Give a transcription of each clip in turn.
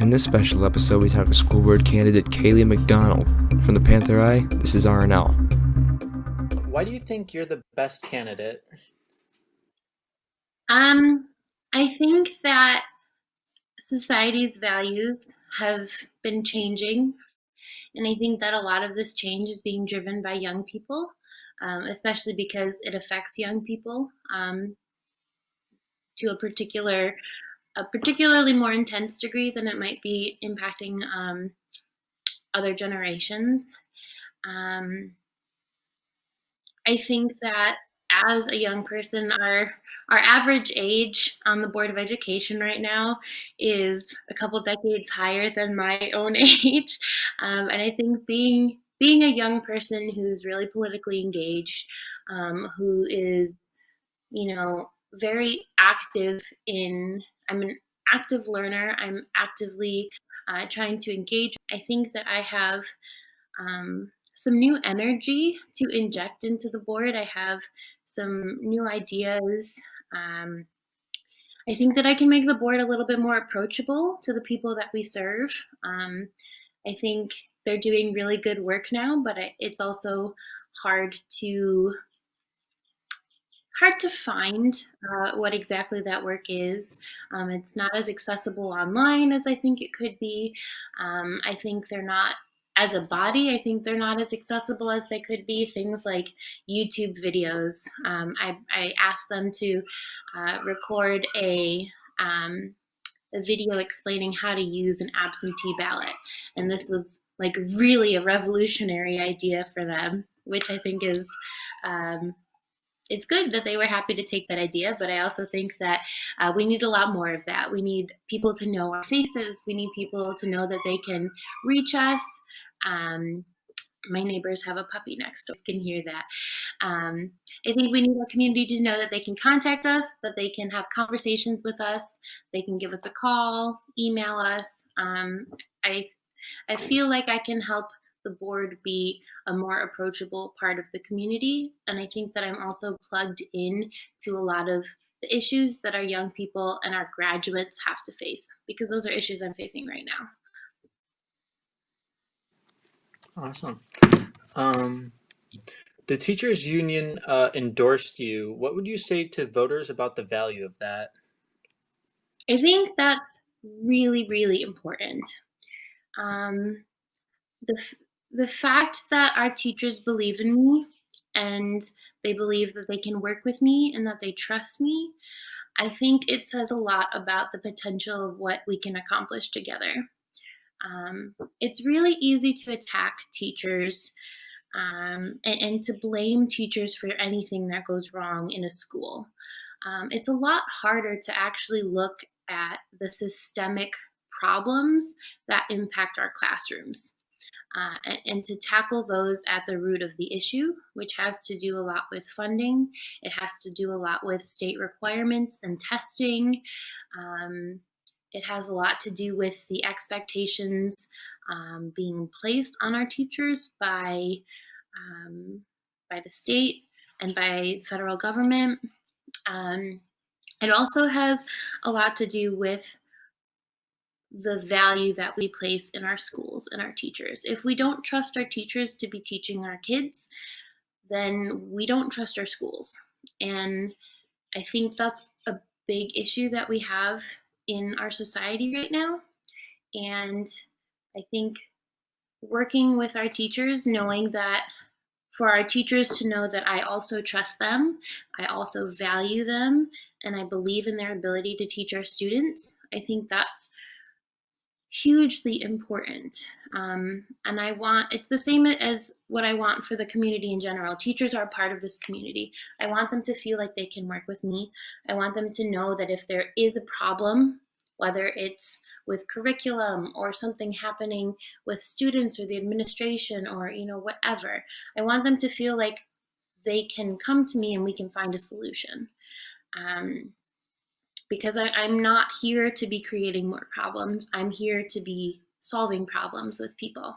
In this special episode, we talk to school board candidate Kaylee McDonald. From the Panther Eye, this is RNL. Why do you think you're the best candidate? Um, I think that society's values have been changing, and I think that a lot of this change is being driven by young people, um, especially because it affects young people um, to a particular, a particularly more intense degree than it might be impacting um, other generations. Um, I think that as a young person, our our average age on the Board of Education right now is a couple decades higher than my own age, um, and I think being being a young person who's really politically engaged, um, who is, you know, very active in. I'm an active learner. I'm actively uh, trying to engage. I think that I have. Um, some new energy to inject into the board. I have some new ideas. Um, I think that I can make the board a little bit more approachable to the people that we serve. Um, I think they're doing really good work now, but it's also hard to hard to find uh, what exactly that work is. Um, it's not as accessible online as I think it could be. Um, I think they're not as a body, I think they're not as accessible as they could be. Things like YouTube videos. Um, I, I, asked them to uh, record a, um, a video explaining how to use an absentee ballot. And this was like really a revolutionary idea for them, which I think is um, it's good that they were happy to take that idea, but I also think that uh, we need a lot more of that. We need people to know our faces. We need people to know that they can reach us. Um, my neighbors have a puppy next door, can hear that. Um, I think we need our community to know that they can contact us, that they can have conversations with us, they can give us a call, email us. Um, I, I feel like I can help the board be a more approachable part of the community. And I think that I'm also plugged in to a lot of the issues that our young people and our graduates have to face because those are issues I'm facing right now. Awesome. Um, the teachers union uh, endorsed you. What would you say to voters about the value of that? I think that's really, really important. Um, the the fact that our teachers believe in me and they believe that they can work with me and that they trust me, I think it says a lot about the potential of what we can accomplish together. Um, it's really easy to attack teachers um, and, and, to blame teachers for anything that goes wrong in a school. Um, it's a lot harder to actually look at the systemic problems that impact our classrooms uh, and, and, to tackle those at the root of the issue, which has to do a lot with funding. It has to do a lot with state requirements and testing. Um, it has a lot to do with the expectations um, being placed on our teachers by, um, by the state and by federal government. Um, it also has a lot to do with the value that we place in our schools and our teachers. If we don't trust our teachers to be teaching our kids, then we don't trust our schools. And I think that's a big issue that we have in our society right now. And I think working with our teachers, knowing that for our teachers to know that I also trust them, I also value them, and I believe in their ability to teach our students, I think that's hugely important. Um, and I want, it's the same as what I want for the community in general. Teachers are part of this community. I want them to feel like they can work with me. I want them to know that if there is a problem, whether it's with curriculum or something happening with students or the administration or, you know, whatever, I want them to feel like they can come to me and we can find a solution. Um, because I, I'm not here to be creating more problems. I'm here to be solving problems with people.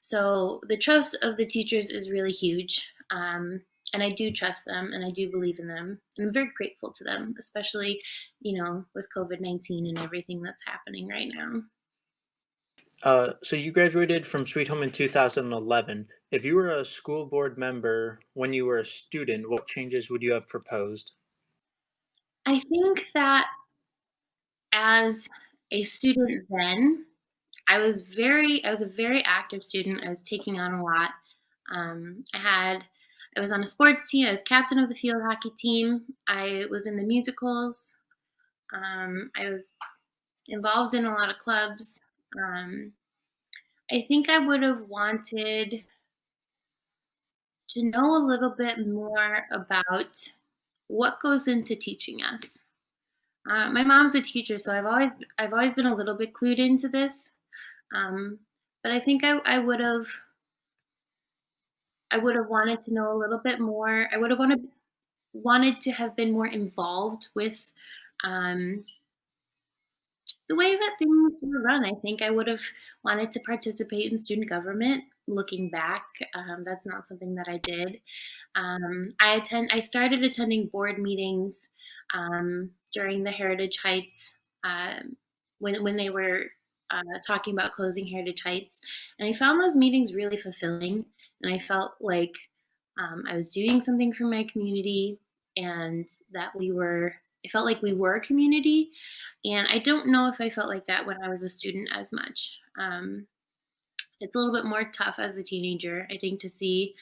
So the trust of the teachers is really huge. Um, and I do trust them and I do believe in them. And I'm very grateful to them, especially, you know, with COVID-19 and everything that's happening right now. Uh, so you graduated from Sweet Home in 2011. If you were a school board member when you were a student, what changes would you have proposed? I think that as a student then, I was very I was a very active student. I was taking on a lot. Um, I had I was on a sports team. I was captain of the field hockey team. I was in the musicals. Um, I was involved in a lot of clubs. Um, I think I would have wanted to know a little bit more about what goes into teaching us. Uh, my mom's a teacher, so I've always I've always been a little bit clued into this. Um, but I think I, I would have I would have wanted to know a little bit more. I would have wanted wanted to have been more involved with um, the way that things were run. I think I would have wanted to participate in student government. Looking back, um, that's not something that I did. Um, I attend. I started attending board meetings um, during the Heritage Heights um, when when they were uh, talking about closing Heritage Heights, and I found those meetings really fulfilling. And I felt like um, I was doing something for my community, and that we were. It felt like we were a community, and I don't know if I felt like that when I was a student as much. It's a little bit more tough as a teenager, I think, to see,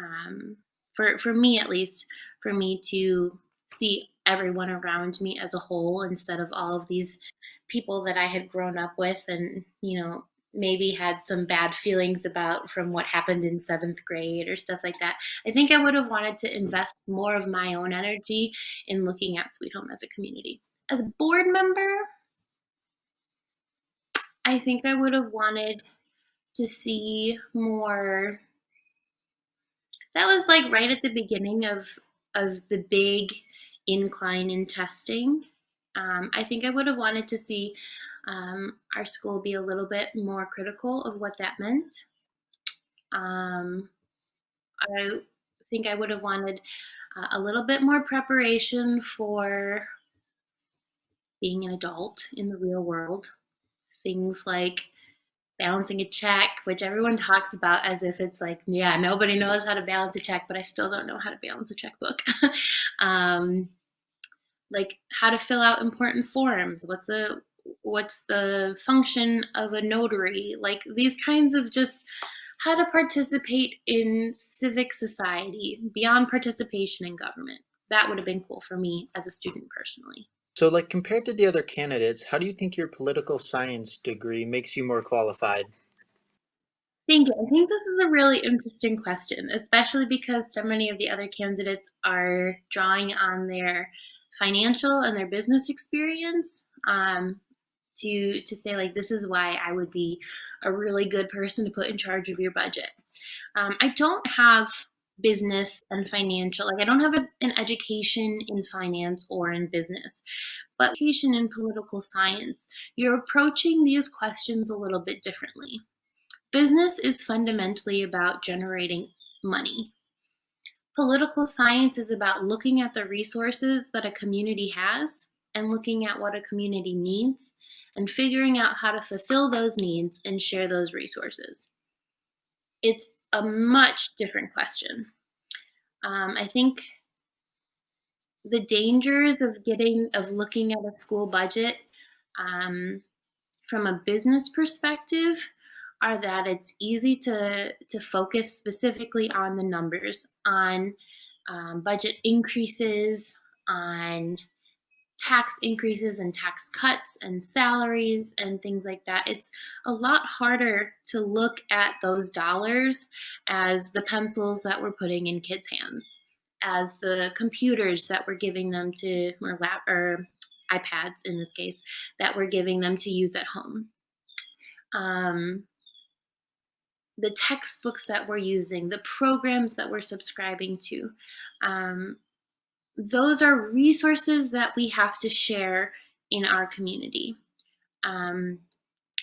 um, for for me at least, for me to see everyone around me as a whole instead of all of these people that I had grown up with and, you know, maybe had some bad feelings about from what happened in seventh grade or stuff like that. I think I would have wanted to invest more of my own energy in looking at Sweet Home as a community. As a board member, I think I would have wanted to see more. That was like right at the beginning of of the big incline in testing. Um, I think I would have wanted to see um, our school be a little bit more critical of what that meant. Um, I think I would have wanted uh, a little bit more preparation for being an adult in the real world. Things like balancing a check, which everyone talks about as if it's like, yeah, nobody knows how to balance a check, but I still don't know how to balance a checkbook. um, like how to fill out important forms. What's the what's the function of a notary? Like these kinds of just how to participate in civic society beyond participation in government. That would have been cool for me as a student personally. So, like compared to the other candidates, how do you think your political science degree makes you more qualified? Thank you. I think this is a really interesting question, especially because so many of the other candidates are drawing on their financial and their business experience um, to to say like this is why I would be a really good person to put in charge of your budget. Um, I don't have business and financial like I don't have a, an education in finance or in business, but education in political science. You're approaching these questions a little bit differently. Business is fundamentally about generating money. Political science is about looking at the resources that a community has and looking at what a community needs and figuring out how to fulfill those needs and share those resources. It's a much different question. Um, I think the dangers of getting of looking at a school budget um, from a business perspective are that it's easy to to focus specifically on the numbers, on um, budget increases, on tax increases and tax cuts and salaries and things like that. It's a lot harder to look at those dollars as the pencils that we're putting in kids' hands, as the computers that we're giving them to, or, lap, or iPads in this case, that we're giving them to use at home. Um, the textbooks that we're using, the programs that we're subscribing to. Um, those are resources that we have to share in our community. Um,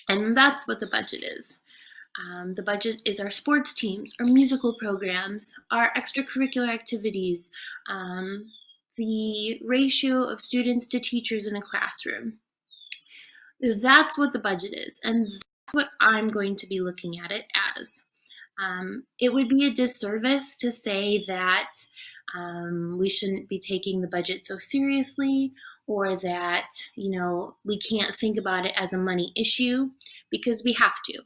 and that's what the budget is. Um, the budget is our sports teams, our musical programs, our extracurricular activities, um, the ratio of students to teachers in a classroom. That's what the budget is. And that's what I'm going to be looking at it as. Um, it would be a disservice to say that um, we shouldn't be taking the budget so seriously or that, you know, we can't think about it as a money issue because we have to.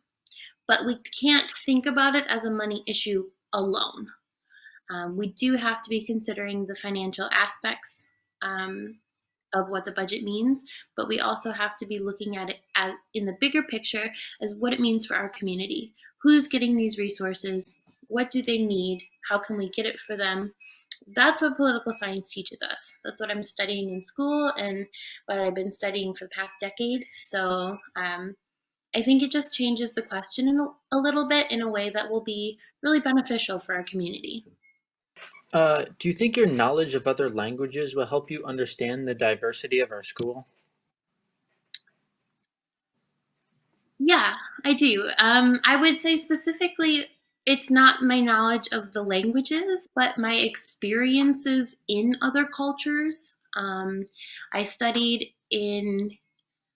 But we can't think about it as a money issue alone. Um, we do have to be considering the financial aspects um, of what the budget means, but we also have to be looking at it as, in the bigger picture as what it means for our community. Who's getting these resources? What do they need? How can we get it for them? That's what political science teaches us. That's what I'm studying in school and what I've been studying for the past decade. So um, I think it just changes the question a, a little bit in a way that will be really beneficial for our community. Uh, do you think your knowledge of other languages will help you understand the diversity of our school? Yeah, I do. Um, I would say specifically, it's not my knowledge of the languages, but my experiences in other cultures. Um, I studied in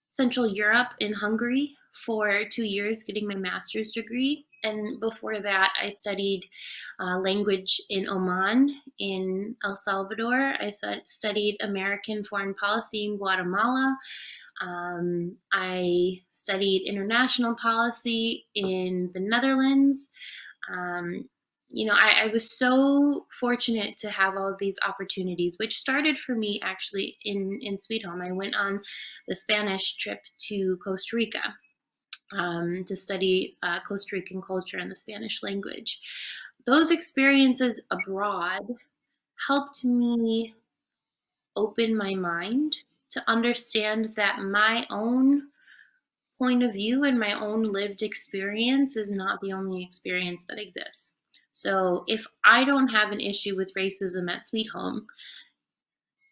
Central Europe in Hungary for two years, getting my master's degree and before that, I studied uh, language in Oman, in El Salvador. I studied American foreign policy in Guatemala. Um, I studied international policy in the Netherlands. Um, you know, I, I, was so fortunate to have all of these opportunities, which started for me actually in, in Sweet Home. I went on the Spanish trip to Costa Rica um, to study uh, Costa Rican culture and the Spanish language. Those experiences abroad helped me open my mind to understand that my own point of view and my own lived experience is not the only experience that exists. So if I don't have an issue with racism at Sweet Home,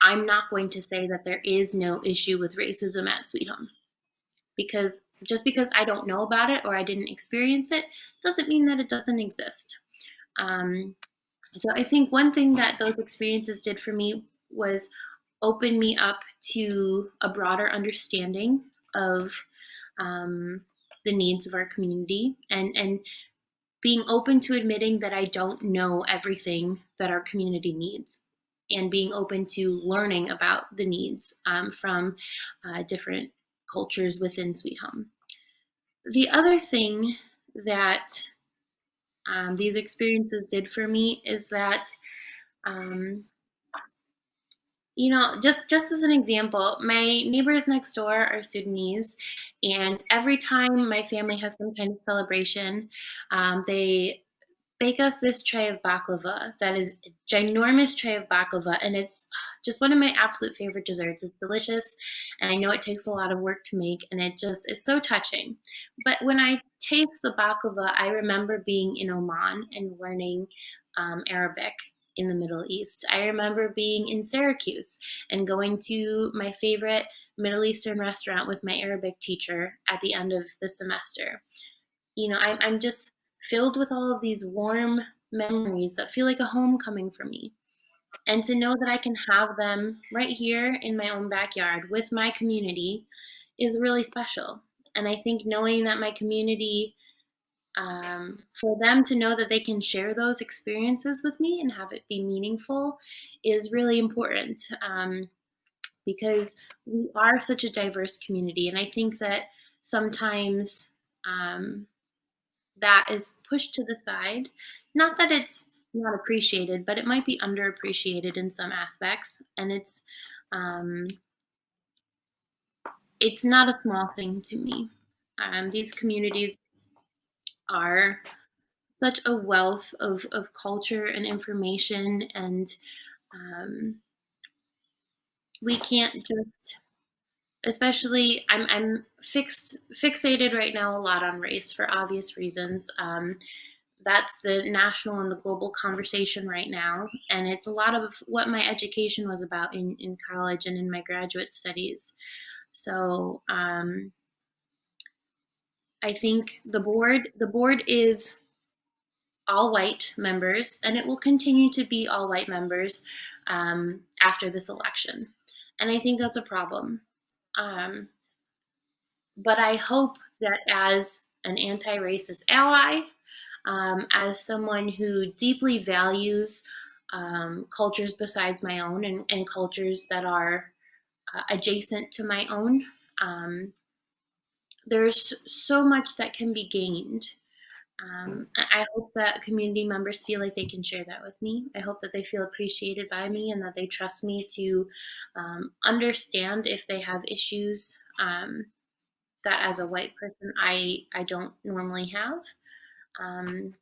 I'm not going to say that there is no issue with racism at Sweet Home because just because I don't know about it or I didn't experience it doesn't mean that it doesn't exist. Um, so I think one thing that those experiences did for me was open me up to a broader understanding of um, the needs of our community and, and being open to admitting that I don't know everything that our community needs and being open to learning about the needs um, from uh, different cultures within Sweet Home. The other thing that um, these experiences did for me is that, um, you know, just just as an example, my neighbors next door are Sudanese, and every time my family has some kind of celebration, um, they bake us this tray of baklava that is a ginormous tray of baklava and it's just one of my absolute favorite desserts. It's delicious and i know it takes a lot of work to make and it just is so touching. But when i taste the baklava i remember being in oman and learning um, arabic in the middle east i remember being in syracuse and going to my favorite middle eastern restaurant with my arabic teacher at the end of the semester you know I, i'm just filled with all of these warm memories that feel like a homecoming for me. And to know that I can have them right here in my own backyard with my community is really special. And I think knowing that my community, um, for them to know that they can share those experiences with me and have it be meaningful is really important um, because we are such a diverse community. And I think that sometimes um, that is pushed to the side. Not that it's not appreciated, but it might be underappreciated in some aspects. And it's um, it's not a small thing to me. Um, these communities are such a wealth of, of culture and information and um, we can't just especially I'm I'm fixed fixated right now a lot on race for obvious reasons. Um, that's the national and the global conversation right now, and it's a lot of what my education was about in in college and in my graduate studies. So um, I think the board the board is all white members, and it will continue to be all white members um, after this election. And I think that's a problem. Um, but I hope that as an anti racist ally, um, as someone who deeply values um, cultures besides my own and, and cultures that are uh, adjacent to my own, um, there's so much that can be gained. Um, I hope that community members feel like they can share that with me. I hope that they feel appreciated by me and that they trust me to um, understand if they have issues um, that as a white person I, I don't normally have. Um,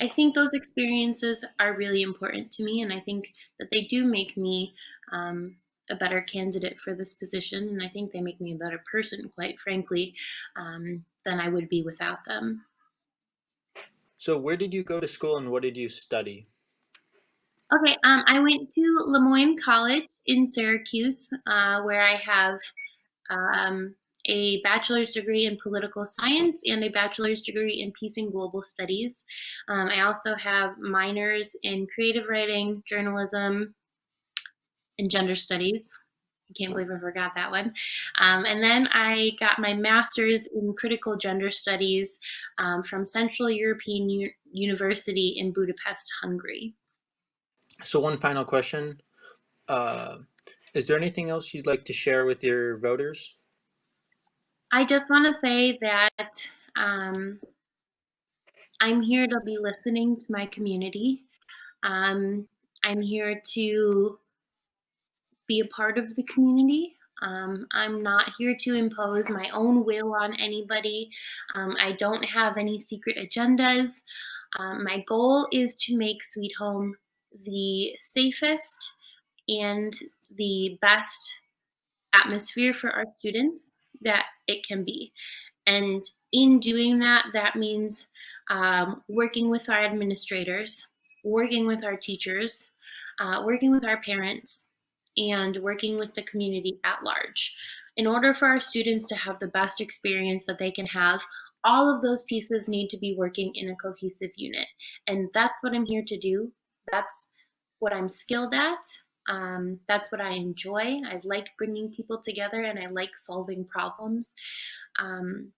I think those experiences are really important to me, and I think that they do make me um, a better candidate for this position, and I think they make me a better person, quite frankly, um, than I would be without them. So, where did you go to school and what did you study? Okay, um, I went to Le Moyne College in Syracuse, uh, where I have um, a bachelor's degree in political science and a bachelor's degree in peace and global studies. Um, I also have minors in creative writing, journalism, and gender studies. I can't believe I forgot that one. Um, and then I got my master's in critical gender studies um, from Central European U University in Budapest, Hungary. So, one final question. Uh, is there anything else you'd like to share with your voters? I just want to say that um, I'm here to be listening to my community. Um, I'm here to be a part of the community. Um, I'm not here to impose my own will on anybody. Um, I don't have any secret agendas. Um, my goal is to make Sweet Home the safest and the best atmosphere for our students that it can be. And in doing that, that means um, working with our administrators, working with our teachers, uh, working with our parents, and working with the community at large. In order for our students to have the best experience that they can have, all of those pieces need to be working in a cohesive unit. And that's what I'm here to do. That's what I'm skilled at. Um, that's what I enjoy. I like bringing people together and I like solving problems. Um,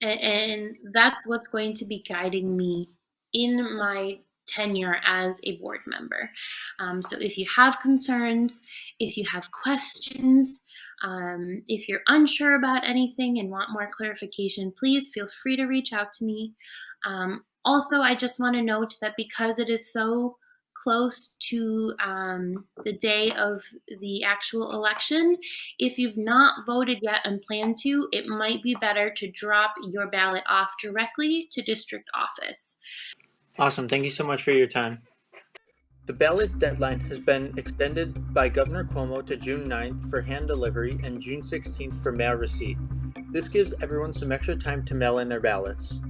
and, and that's what's going to be guiding me in my tenure as a board member. Um, so if you have concerns, if you have questions, um, if you're unsure about anything and want more clarification, please feel free to reach out to me. Um, also, I just want to note that because it is so close to um, the day of the actual election, if you've not voted yet and plan to, it might be better to drop your ballot off directly to district office. Awesome. Thank you so much for your time. The ballot deadline has been extended by Governor Cuomo to June 9th for hand delivery and June 16th for mail receipt. This gives everyone some extra time to mail in their ballots.